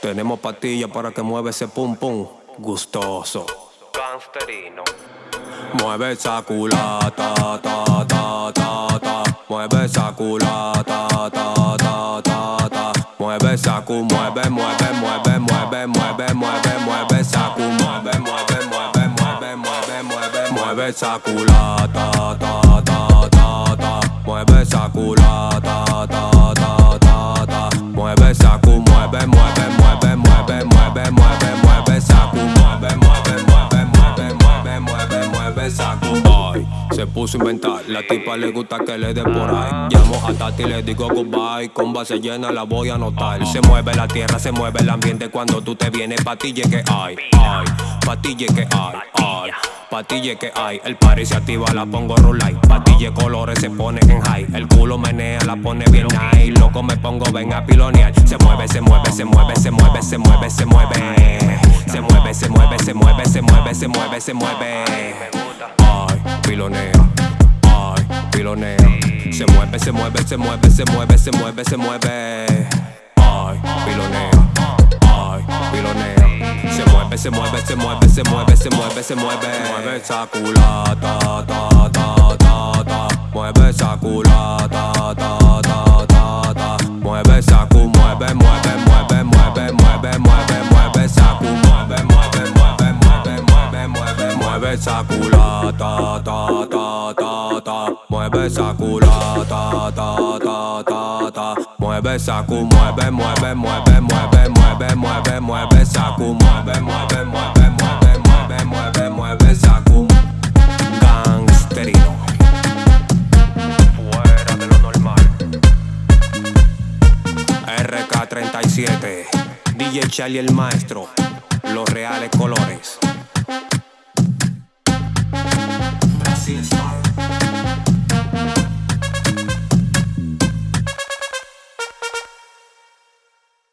Tenemos pastillas para que mueva ese pum pum gustoso. Gangsterino. Mueve esa culata, ta, ta, ta, ta. Mueve esa culata, ta, ta, ta, ta. Mueve esa cu, mueve, mueve, mueve, mueve, mueve, mueve, mueve esa cu, mueve, mueve, mueve, mueve, mueve, mueve, mueve esa culata, ta, ta, ta, ta. Mueve esa culata, ta, ta, mueve, mueve esa cu. Ay, se puso a inventar, la tipa le gusta que le dé por ahí. Llamo a Tati y le digo goodbye, con base llena la voy a anotar. Se mueve la tierra, se mueve el ambiente cuando tú te vienes, patille que hay, ay, patille que hay, ay. Patille que hay, el party se activa, la pongo light Patille colores se pone en high. El culo menea, la pone bien high. Loco me pongo, ven a pilonear. Se mueve, se mueve, se mueve, se mueve, se mueve, se mueve. Se mueve, se mueve, se mueve, se mueve, se mueve, se mueve. Pilonea, ay, pilonea. Se mueve, se mueve, se mueve, se mueve, se mueve, se mueve. Ay, pilonea, ay, pilonea. Se mueve, se mueve, se mueve, se mueve, se mueve, se mueve. Mueve esa culata, ta, ta, ta, ta. Mueve esa culata, esa culata, ta, ta, ta, ta. Mueve esa culata, ta, ta, ta, ta. Mueve mueve, mueve, mueve, mueve, mueve, mueve, mueve esa cu, mueve, mueve, mueve, mueve, mueve, mueve, mueve esa cu. Gangsterino. Fuera de lo normal. RK37, DJ Charlie el maestro, los reales colores.